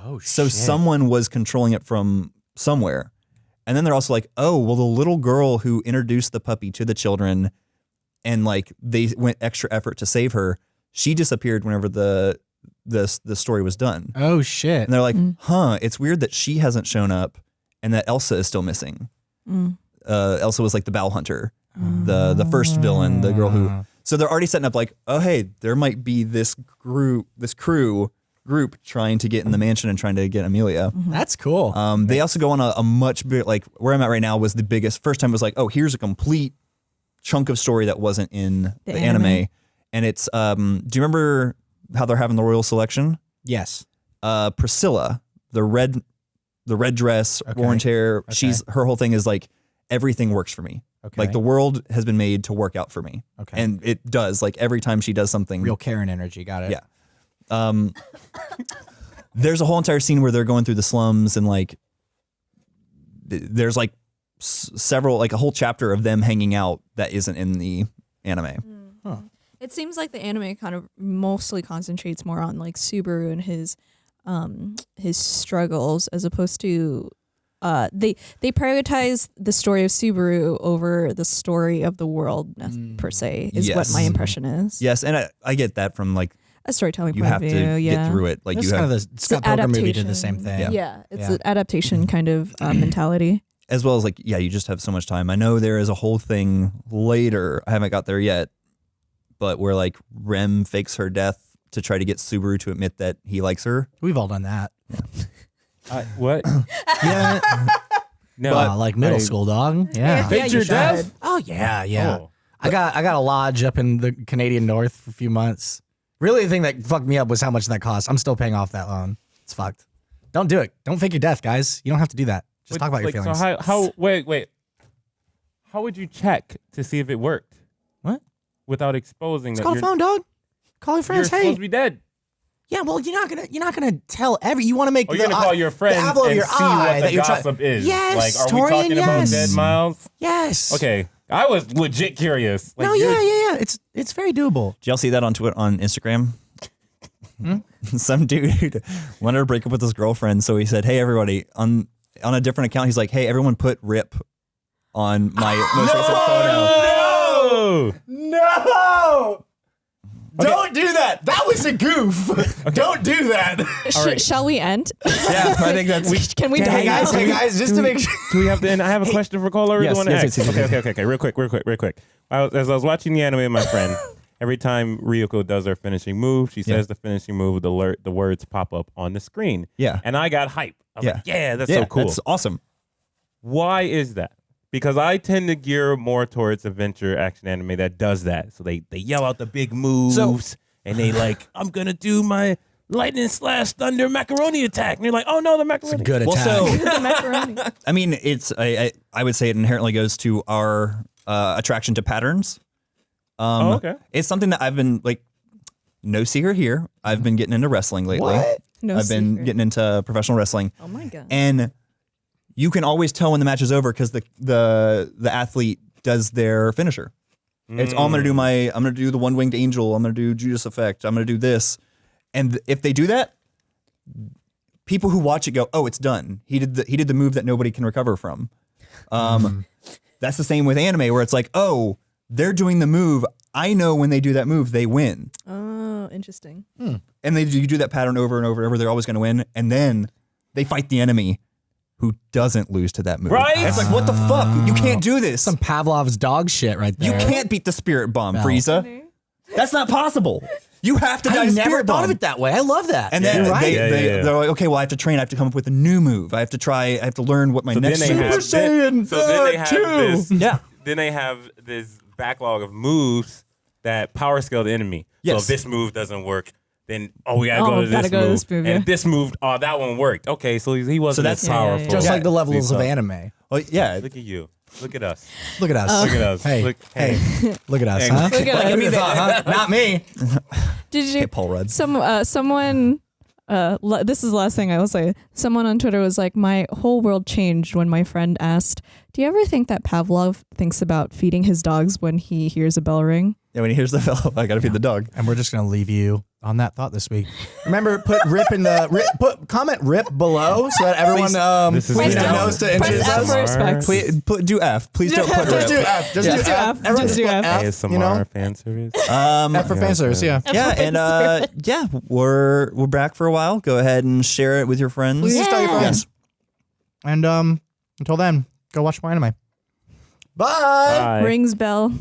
Oh, So shit. someone was controlling it from somewhere. And then they're also like, "Oh, well, the little girl who introduced the puppy to the children, and like they went extra effort to save her, she disappeared whenever the the the story was done." Oh shit. And they're like, "Huh, it's weird that she hasn't shown up, and that Elsa is still missing." Mm. uh, Elsa was like the bow hunter, the the first villain, the girl who. So they're already setting up like, oh hey, there might be this group, this crew group trying to get in the mansion and trying to get Emilia. That's cool. Um, they also go on a, a much big like where I'm at right now was the biggest. First time was like, oh, here's a complete chunk of story that wasn't in the, anime. anime. and it's um. Do you remember how they're having the royal selection? yes. uh, Priscilla, the red, the red dress, orange hair. She's her whole thing is like everything works for me. Okay. Like the world has been made to work out for me, Okay. and it does. Like every time she does something, Real Karen energy. Got it. Yeah. Um, there's a whole entire scene where they're going through the slums and like there's like s- several like a whole chapter of them hanging out that isn't in the anime. It seems like the anime kind of mostly concentrates more on like Subaru and his um his struggles as opposed to uh, they they prioritize the story of Subaru over the story of the world uh, per se. Is what my impression is. Yes, and I, I get that from like A storytelling you point have of to view. yeah. get through it. Like That's you kind have, of the Scott Pilgrim movie did the same thing. Yeah, yeah it's Yeah. an adaptation kind of uh, mentality. as well as like yeah, you just have so much time. I know there is a whole thing later. I haven't got there yet, but where like Rem fakes her death to try to get Subaru to admit that he likes her. We've all done that. I, what? Yeah, No, uh, like middle I- school, dog. Yeah. Faked your death? Oh yeah, yeah. Oh. I got I got a lodge up in the Canadian North for a few months. Really, the thing that fucked me up was how much that cost. I'm still paying off that loan. It's fucked. Don't do it. Don't fake your death, guys. You don't have to do that. Just But, talk about like, your feelings. So how, how? Wait, wait. How would you check to see if it worked what? without exposing Just that call the phone, dog. Call your you're friends. supposed to be dead? yeah. Well, you're not gonna you're not gonna tell every. You want to make Or you're gonna call your the friends and your see what the gossip is. Yes, like, are we Torian, talking about dead miles? Yes. Okay, I was legit curious. Like, no, yeah, yeah, yeah. It's it's very doable. Did y'all see that on Twitter on Instagram? Hmm? Some dude wanted to break up with his girlfriend, so he said, "Hey, everybody!" on on a different account, he's like, "Hey, everyone, put rip on my most recent photo." No! No. Don't do that. That was a goof. Don't do that. Sh- Shall we end? Yeah, I think that's. Can we Hey die guys, hey guys, just to make sure. Do we have to end? I have a question for Cole. I really Yes, yes, yes, yes, okay, yes. okay, okay, okay. Real quick, real quick, real quick. I was, as I was watching the anime with my friend, every time Ryuko does her finishing move, she says the finishing move, the alert, the words pop up on the screen. Yeah. And I got hype. I was Yeah. like, yeah, that's yeah, so cool. That's awesome. Why is that? Because I tend to gear more towards adventure action anime that does that. So they they yell out the big moves and they like, I'm gonna do my lightning slash thunder macaroni attack. And you're like, oh no, the macaroni. It's a Good Well, attack. so The macaroni. I mean, it's I, I I would say it inherently goes to our uh, attraction to patterns. Um, Oh, okay. It's something that I've been like, no secret here. I've been getting into wrestling lately. What? No I've been getting into professional wrestling, Oh my god. and you can always tell when the match is over because the the the athlete does their finisher. It's oh, I'm gonna do mm. my I'm gonna do the one winged angel. I'm gonna do Judas effect. I'm gonna do this, and if they do that, people who watch it go, oh, it's done. He did the he did the move that nobody can recover from. Um, mm-hmm. that's the same with anime where it's like, oh, they're doing the move. I know when they do that move, they win, oh, interesting. Hmm. and they do, you do that pattern over and over and over. They're always going to win, and then they fight the enemy who doesn't lose to that move. Right? It's like, what the fuck? You can't do this. Some Pavlov's dog shit right there. You can't beat the spirit bomb, No. Frieza. That's not possible. You have to die I to never spirit thought bomb. of it that way. I love that. And then You're right. they, Yeah, they, yeah, yeah. they're like, okay, well, I have to train. I have to come up with a new move. I have to try. I have to learn what my So next then they Super have Saiyan so then they have uh, this Yeah. then they have this backlog of moves that power scale the enemy. So Yes. if this move doesn't work, then oh we gotta Oh, go to gotta this go to move. this move, yeah. And this moved, oh that one worked. Okay, so he, he wasn't so that's- as Yeah, yeah, yeah. powerful. Just Yeah. like the levels of anime. Well, yeah. Look at you. Look at us. Look at us. Oh. Look at us. Hey, Look, hey, look at us, Hey. huh? Look at us. give thought, huh? Not me. Did you? Okay, Paul Rudd. Some uh, someone. Uh, l- this is the last thing I will say. Someone on Twitter was like, "My whole world changed when my friend asked, do you ever think that Pavlov thinks about feeding his dogs when he hears a bell ring?'" Yeah, when he hears the fellow, I gotta feed the dog. And we're just gonna leave you on that thought this week. Remember, put rip in the rip, put comment rip below so that everyone um This please knows to Press introduce us. respect. Please put, do F. Please don't put Just do. F. Just Just do do F. F. Everyone Just do F. ASMR You know, fan service. Um, F for fan service. Yeah. yeah, and uh, yeah, we're we're back for a while. Go ahead and share it with your friends. Please tell your Yeah. friends. And um, until then, go watch more anime. Bye. Bye. Rings bell.